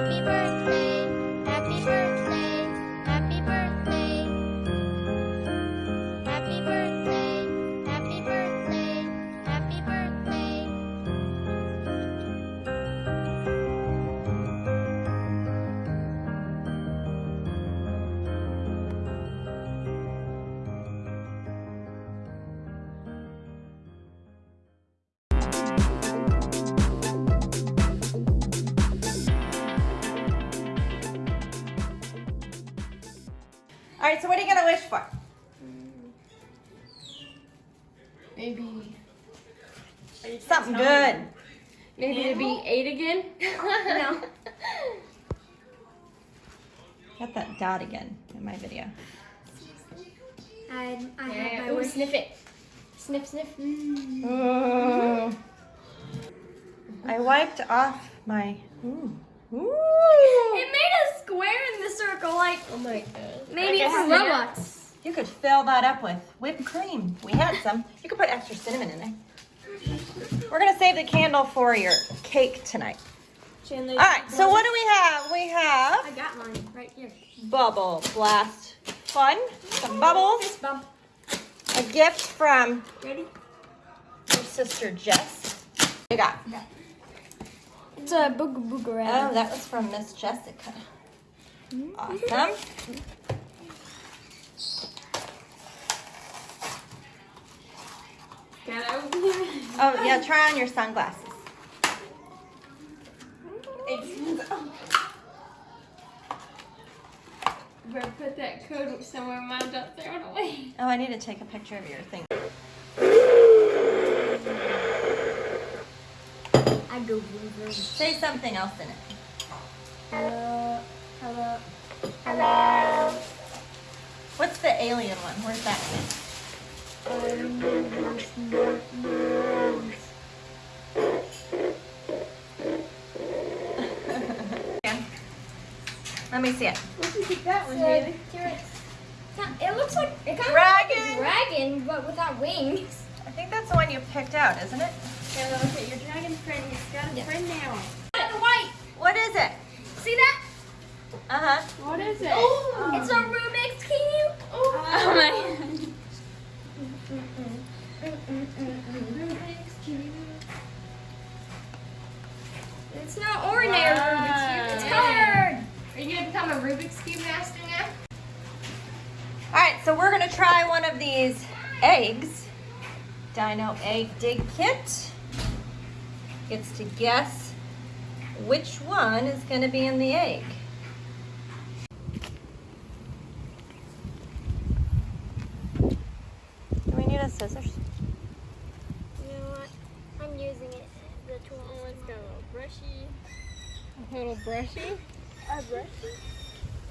Happy birthday, right, so what are you gonna wish for? Maybe. Something good. Maybe to be eight again. no. Got that dot again in my video. I, I Yeah, have my ooh, wish. sniff it. Sniff, sniff. Oh. I wiped off my. Ooh. Ooh. It made a square in the circle, like Oh my god. maybe I for guess Roblox. You could fill that up with whipped cream. We had some. You could put extra cinnamon in there. We're gonna save the candle for your cake tonight. Chandler, All right. So what do we have? We have I got mine right here. bubble blast fun, some bubbles, Fist bump. a gift from Ready? your sister Jess. You got. It's a booga booga Oh, that was from Miss Jessica. Awesome. Get over here. Oh yeah, try on your sunglasses. Better put that code somewhere. Mine don't throw it away. Oh, I need to take a picture of your thing. I go booga. Say something else in it. Hello. Hello. Hello. What's the alien one? Where's that? Yeah. Let me see it. that It's a T-Rex. It looks like it kind of Dragon. like a dragon, but without wings. I think that's the one you picked out, isn't it? Taylor, look at your dragon friend. He's got a Yeah. friend now. The white. What is it? See that? Uh huh. What is it? It's a Rubik's cube. Oh my god. Rubik's cube. It's not ordinary Rubik's cube. It's colored. Are you gonna become a Rubik's Cube master now? All right, so we're gonna try one of these eggs. Dino Egg Dig Kit. Gets to guess which one is gonna be in the egg. Do we need a scissors? You know what? I'm using it. The tool. Oh, it's got a little brushy. A little brushy. A brush.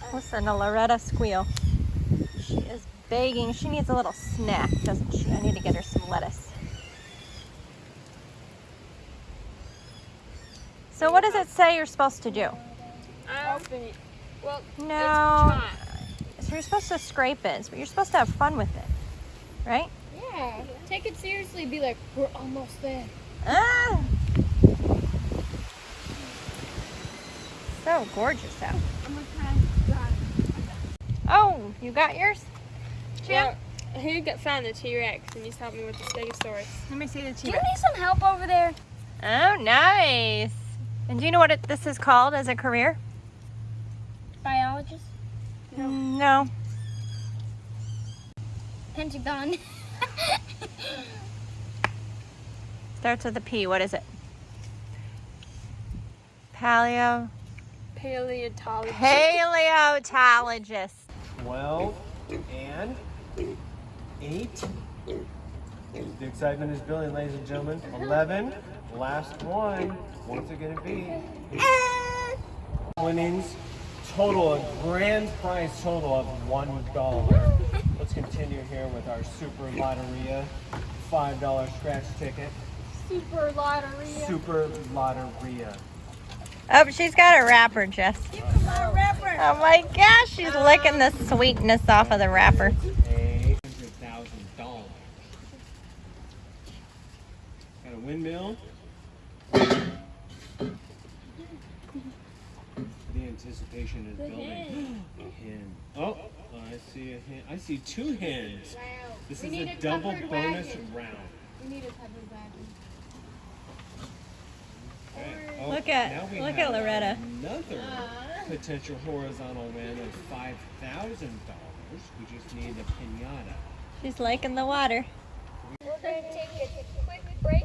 Uh, Listen to Loretta squeal. She is begging. She needs a little snack, doesn't she? I need to get her some lettuce. So what does it say you're supposed to do? Open it. Well, No. let's. So you're supposed to scrape it, but you're supposed to have fun with it, right? Yeah. Take it seriously. Be like, we're almost there. Ah! So gorgeous out. I'm gonna try. Oh, you got yours? Jim? Well, who got found the T-Rex and he's helped me with the Stegosaurus? Let me see the Do you need some help over there? Oh, nice. And do you know what it, this is called as a career? Biologist. No. Mm, Pentagon. Starts with a P. What is it? Paleo. Paleontology. Paleontologist. 12 and 8. The excitement is building, ladies and gentlemen. 11. Last one. What's it going to be? Winnings total, a grand prize total of $1. Let's continue here with our Super Lotteria $5 scratch ticket. Super lottery. Super Lotteria. Oh, she's got a wrapper, Jess. Oh my gosh, she's licking the sweetness off of the wrapper. $800,000. Got a windmill. Anticipation is The building. hen. A hen. Oh, I see a hen. I see two hens. Wow. This We is need a a double bonus wagon. round. We need a covered wagon. Okay. Oh, Look at- look at Loretta. Another Uh. potential horizontal win of five thousand dollars. We just need a pinata. She's liking the water. We're going to take a quick break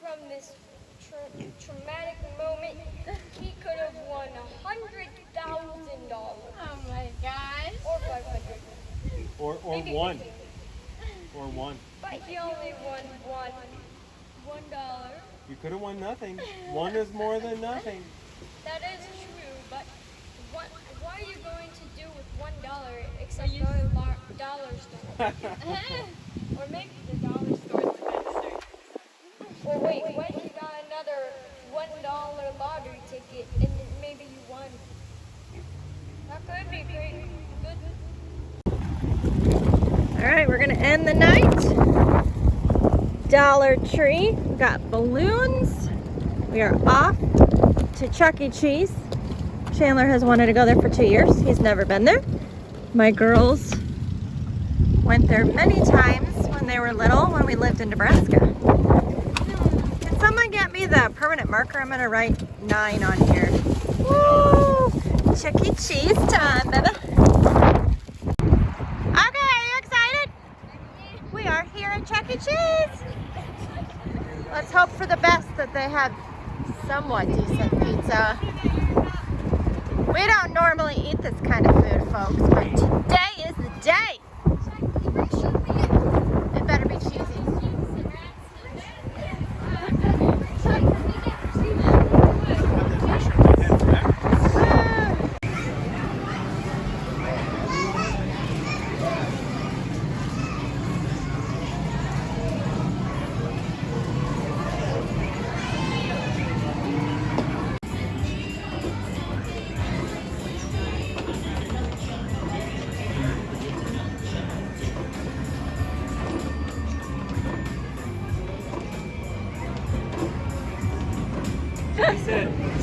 from this tra- traumatic moment. He could have won a hundred thousand dollars Oh my gosh. or five hundred, Or or maybe one. 50. Or one. But he only won one, one dollar. You could have won nothing. One is more than nothing. That is true, but what, what are you going to do with one dollar except go to the dollar store? or maybe the dollar store is the best store. Or wait, what if you got another one dollar lottery ticket and then maybe you won? That could be pretty good. All right, we're gonna end the night. Dollar Tree. We got balloons. We are off to Chuck E. Cheese. Chandler has wanted to go there for two years. He's never been there. My girls went there many times when they were little when we lived in Nebraska. Can someone get me the permanent marker? I'm gonna write nine on here. Woo! Chuck E. Cheese time, baby. Okay, are you excited? We are here at Chuck E. Cheese. Let's hope for the best they have somewhat decent pizza. We don't normally eat this kind of food, folks, but today is the day.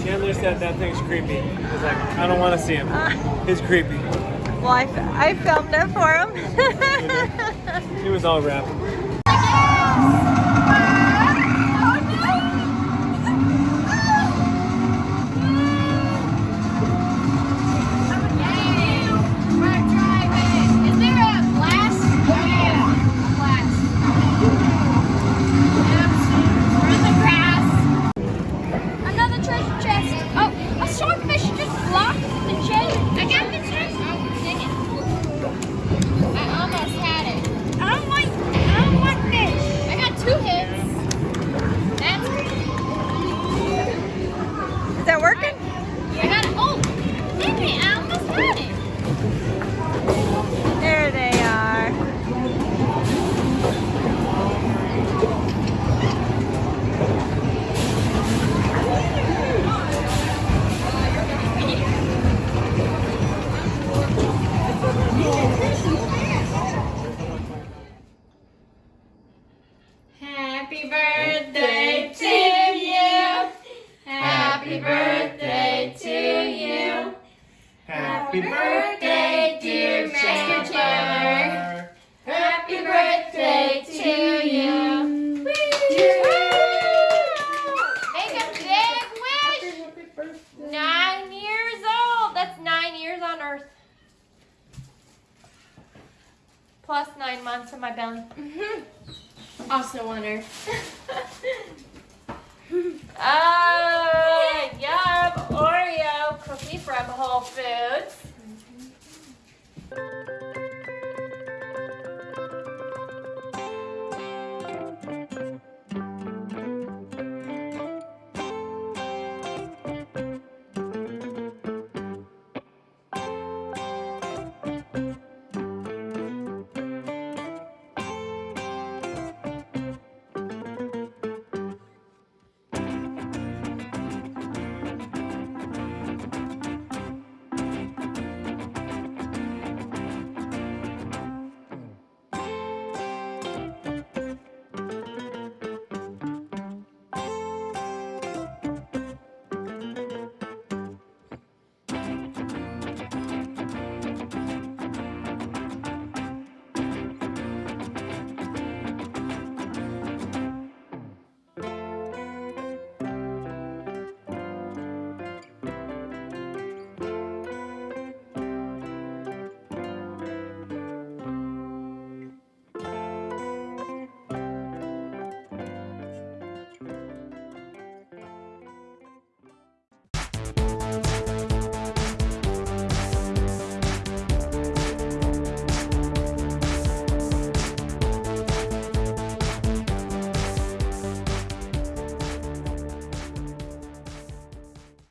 Chandler said that thing's creepy. He's like, I don't want to see him. Uh. He's creepy. Well, I, I filmed it for him. He was all wrapped. Happy birthday to you. Happy birthday, dear Master Chandler. Happy birthday to you. Make a big wish. Nine years old. That's nine years on Earth. Plus nine months in my belly. Also on Earth. Ah, foods.